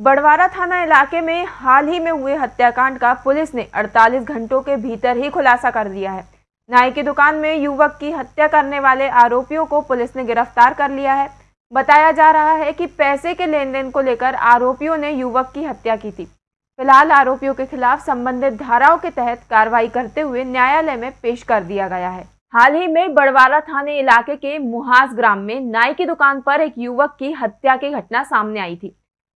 बड़वारा थाना इलाके में हाल ही में हुए हत्याकांड का पुलिस ने 48 घंटों के भीतर ही खुलासा कर दिया है। नाई की दुकान में युवक की हत्या करने वाले आरोपियों को पुलिस ने गिरफ़्तार कर लिया है। बताया जा रहा है कि पैसे के लेन देन को लेकर आरोपियों ने युवक की हत्या की थी। फ़िलहाल आरोपियों के खिलाफ संबंधित धाराओं के तहत कार्रवाई करते हुए न्यायालय में पेश कर दिया गया है। हाल ही में बड़वारा थाने इलाके के मुहास ग्राम में नाई की दुकान पर एक युवक की हत्या की घटना सामने आई थी।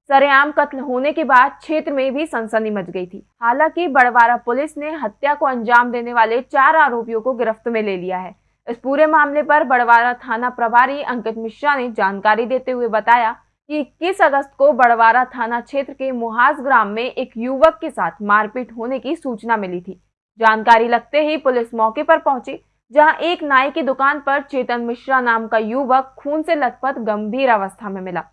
सरेआम कत्ल होने के बाद क्षेत्र में भी सनसनी मच गई थी। हालाँकि बड़वारा पुलिस ने हत्या को अंजाम देने वाले चार आरोपियों को गिरफ्त में ले लिया है। इस पूरे मामले पर बड़वारा थाना प्रभारी अंकित मिश्रा ने जानकारी देते हुए बताया कि इक्कीस अगस्त को बड़वारा थाना क्षेत्र के मुहास ग्राम में एक युवक के साथ मारपीट होने की सूचना मिली थी। जानकारी लगते ही पुलिस मौके पर पहुँची, जहाँ एक नाई की दुकान पर चेतन मिश्रा नाम का युवक खून से लथपथ गंभीर अवस्था में मिला।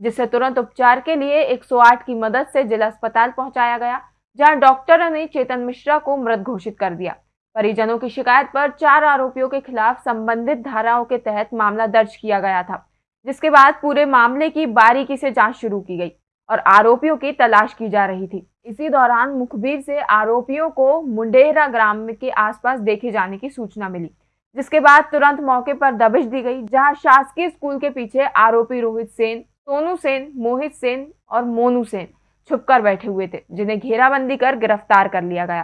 जिसे तुरंत उपचार के लिए 108 की मदद से जिला अस्पताल पहुँचाया गया, जहाँ डॉक्टरों ने चेतन मिश्रा को मृत घोषित कर दिया। परिजनों की शिकायत पर चार आरोपियों के खिलाफ संबंधित धाराओं के तहत मामला दर्ज किया गया था, जिसके बाद पूरे मामले की बारीकी से जाँच शुरू की गई और आरोपियों की तलाश की जा रही थी। इसी दौरान मुखबिर से आरोपियों को मुंडेरा ग्राम के आसपास देखे जाने की सूचना मिली, जिसके बाद तुरंत मौके पर दबिश दी गई, जहाँ शासकीय स्कूल के पीछे आरोपी रोहित सेन सोनू सेन, मोहित सेन और मोनू सेन छुपकर बैठे हुए थे, जिन्हें घेराबंदी कर गिरफ़्तार कर लिया गया।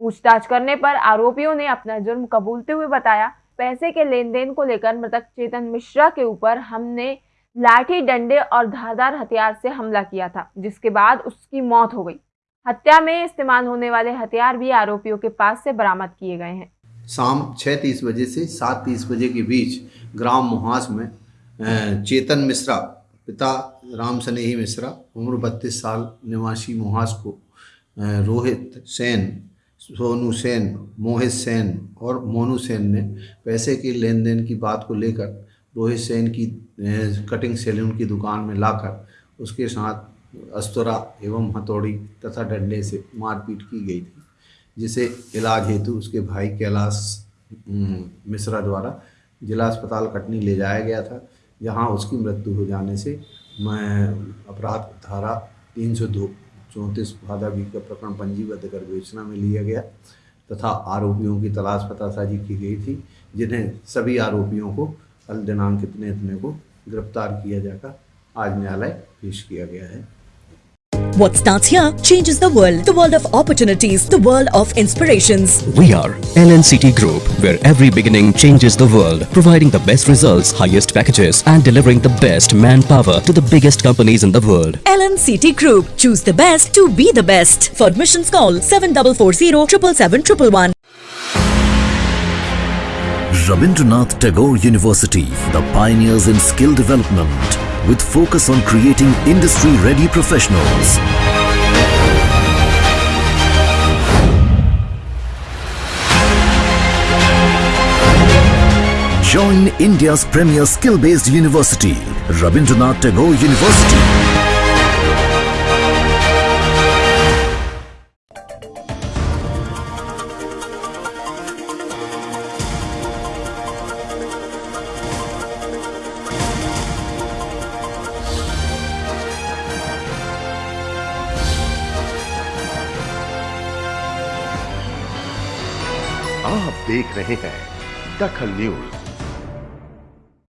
पूछताछ करने पर आरोपियों ने अपना जुर्म कबूलते हुए बताया, पैसे के लेन देन को लेकर मृतक चेतन मिश्रा के ऊपर हमने लाठी, डंडे और धारदार हथियार से हमला किया था, जिसके बाद उसकी मौत हो गई। हत्या में इस्तेमाल होने वाले हथियार भी आरोपियों के पास से बरामद किए गए हैं। शाम छः तीस बजे से सात तीस बजे के बीच ग्राम मुहास में चेतन मिश्रा पिता राम स्नेही मिश्रा, उम्र बत्तीस साल, निवासी मुहास को रोहित सेन, सोनू सेन, मोहित सेन और मोनू सेन ने पैसे के लेन देन की बात को लेकर रोहित सेन की कटिंग सैलून की दुकान में लाकर उसके साथ अस्तरा एवं हथौड़ी तथा डंडे से मारपीट की गई थी, जिसे इलाज हेतु उसके भाई कैलाश मिश्रा द्वारा जिला अस्पताल कटनी ले जाया गया था। जहाँ उसकी मृत्यु हो जाने से मैं अपराध धारा तीन सौ दो चौंतीस भादा बी का प्रकरण पंजीबद्ध कर विवेचना में लिया गया तथा आरोपियों की तलाश पतासाजी की गई थी, जिन्हें सभी आरोपियों को कल दिनांक इतने इतने को गिरफ़्तार किया जाकर आज न्यायालय पेश किया गया है। What starts here changes the world. The world of opportunities. The world of inspirations. We are LNCT Group, where every beginning changes the world, providing the best results, highest packages, and delivering the best manpower to the biggest companies in the world. LNCT Group. Choose the best to be the best. For admissions, call 7440 777 Rabindranath Tagore University, the pioneers in skill development with focus on creating industry-ready professionals. Join India's premier skill-based university, Rabindranath Tagore University. आप देख रहे हैं दखल news.